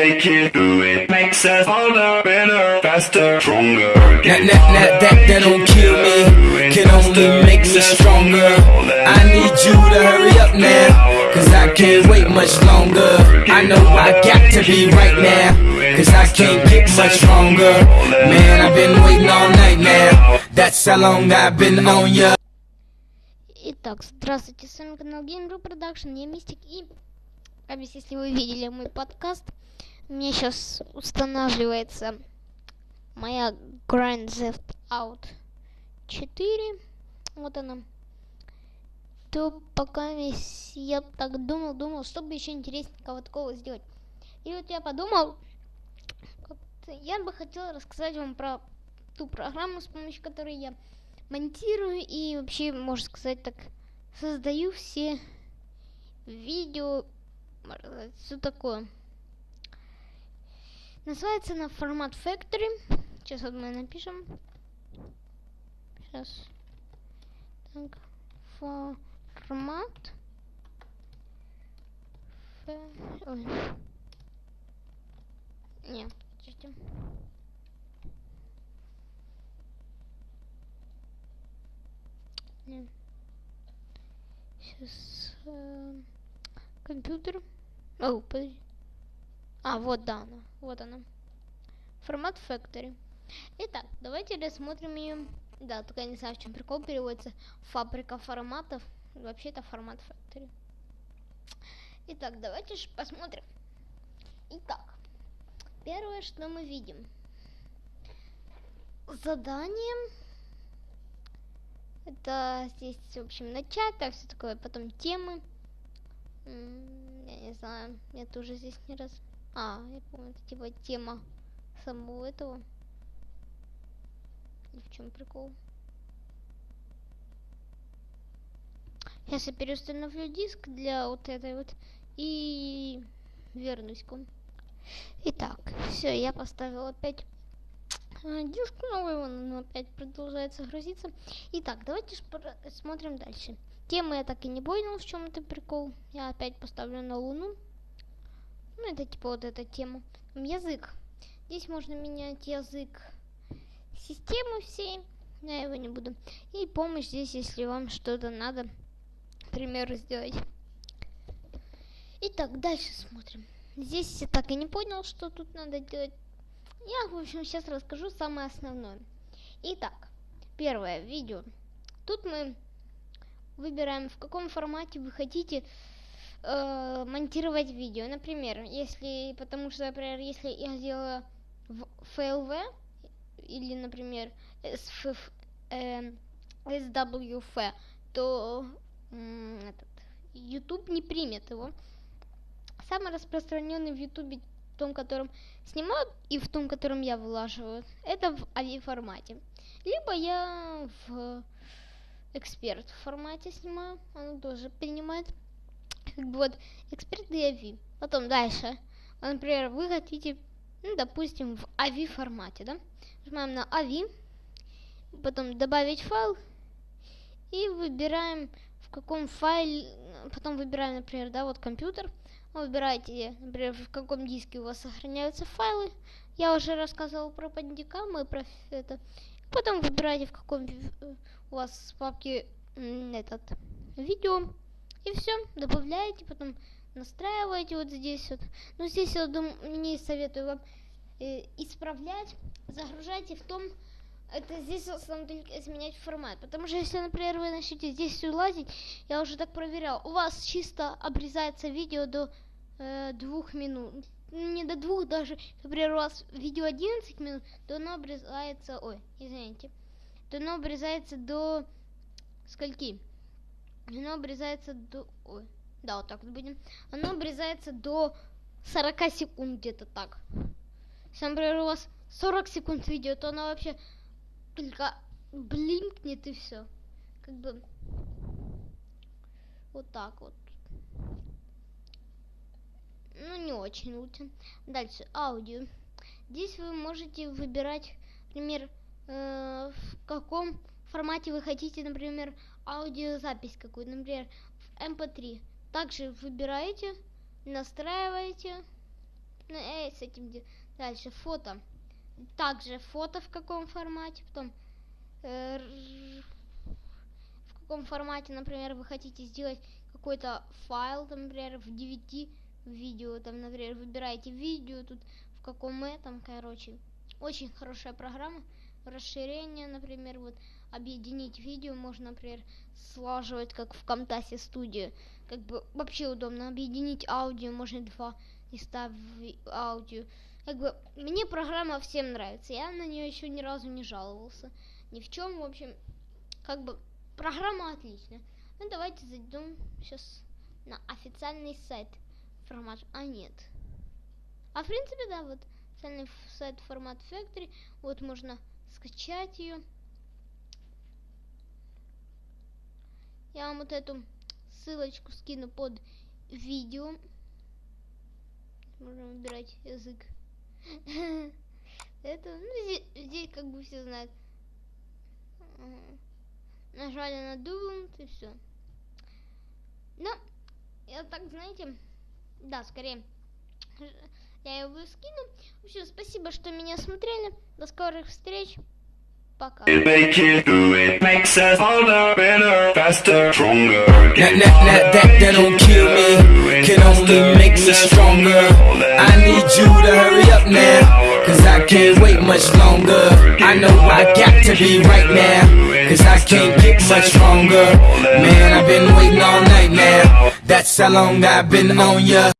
make it, do it makes us harder, better, faster, stronger. That, that, that, that, that don't kill me, can only make me stronger. I need you to hurry up now, cause I can't wait much longer. I know I got to be right now, cause I can't get much stronger. Man, I've been waiting all night now, that's how long I've been on ya. Итак, здравствуйте, с вами канал Game Production, я Мистик, и, объясню, если вы видели мой подкаст, меня сейчас устанавливается моя Grand Theft Out 4, вот она, то пока весь я так думал, думал, что бы еще интересненького такого сделать. И вот я подумал, я бы хотела рассказать вам про ту программу, с помощью которой я монтирую и вообще, можно сказать так, создаю все видео, все такое. Называется она формат Factory. Сейчас вот мы напишем. Сейчас. Так, формат. Ф... Ой. Не, подождите. Не. Сейчас э, компьютер. О, подожди. А, вот да она. Вот она. Формат Factory. Итак, давайте рассмотрим ее. Да, только я не знаю, в чем прикол переводится. Фабрика форматов. Вообще это формат Factory. Итак, давайте же посмотрим. Итак, первое, что мы видим. Задание. Это здесь, в общем, начать, так все такое, потом темы. Я не знаю, я тоже здесь не раз. А, я помню, это типа тема самого этого. И в чем прикол? Сейчас я переустановлю диск для вот этой вот и вернусь к вам. Итак, все, я поставил опять а, диск новый, он опять продолжается грузиться. Итак, давайте смотрим дальше. Темы я так и не понял, в чем это прикол. Я опять поставлю на Луну. Ну, это типа вот эта тема. Язык. Здесь можно менять язык системы всей. Я его не буду. И помощь здесь, если вам что-то надо, к примеру, сделать. Итак, дальше смотрим. Здесь я так и не понял, что тут надо делать. Я, в общем, сейчас расскажу самое основное. Итак, первое видео. Тут мы выбираем, в каком формате вы хотите э, монтировать видео. Например, если, потому что, например, если я сделала в FLV, или, например, SFF, эм, SWF, то м, этот, YouTube не примет его. Самый распространенный в YouTube, в том, котором снимают, и в том, котором я вылаживаю, это в AVI формате. Либо я в эксперт формате снимаю, оно тоже принимает. Как бы вот эксперт и AVI. Потом дальше. Вот, Например, вы хотите, ну, допустим, в AVI формате, да? Нажимаем на AVI, потом добавить файл и выбираем в каком файле, потом выбираем, например, да, вот компьютер, Вы выбираете, например, в каком диске у вас сохраняются файлы. Я уже рассказывал про пандикам и про это. Потом выбираете, в каком э, у вас папке этот видео. И все, добавляете, потом настраиваете вот здесь вот. Ну, здесь я думаю, не советую вам э, исправлять. Загружайте в том, это здесь в основном только изменять формат. Потому что если, например, вы начнете здесь всё лазить, я уже так проверял, у вас чисто обрезается видео до э, двух минут. Не до двух даже. Например, у вас видео 11 минут, то оно обрезается... Ой, извините. То оно обрезается до... Скольки? Оно обрезается до... Ой, да, вот так вот будем. Оно обрезается до 40 секунд где-то так. Если, например, у вас 40 секунд видео, то оно вообще только блинкнет и все. Как бы вот так вот. Ну, не очень лучше. Дальше, аудио. Здесь вы можете выбирать, например, э, в каком формате вы хотите, например, аудиозапись какую-то, например, в MP3. Также выбираете, настраиваете, Ну, эй, с этим дальше фото. Также фото в каком формате, потом э, в каком формате, например, вы хотите сделать какой-то файл, там, например, в 9 видео, там, например, выбираете видео, тут в каком этом, короче. Очень хорошая программа. Расширение, например, вот объединить видео можно, например, слаживать, как в Камтасе студию. Как бы вообще удобно. Объединить аудио, можно два листа в аудио. Как бы мне программа всем нравится. Я на нее еще ни разу не жаловался. Ни в чем, в общем, как бы программа отличная. Ну давайте зайдем сейчас на официальный сайт формат. А нет. А в принципе, да, вот официальный сайт формат Factory. Вот можно скачать ее. Я вам вот эту ссылочку скину под видео. Можно выбирать язык. Это, ну, здесь, здесь как бы все знают. Нажали на Download и все. Ну, я так, знаете, да, скорее, я его скину. В общем, спасибо, что меня смотрели. До скорых встреч. Пока. Cause I can't wait much longer. I know I got to be right now, cause I can't get much stronger. Man, I've been waiting all night now, that's how long I've been on ya.